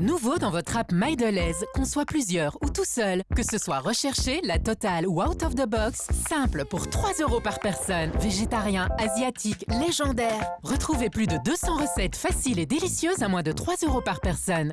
Nouveau dans votre app MyDelaise, qu'on soit plusieurs ou tout seul, que ce soit recherché, la totale ou out of the box, simple pour 3 euros par personne. Végétarien, asiatique, légendaire. Retrouvez plus de 200 recettes faciles et délicieuses à moins de 3 euros par personne.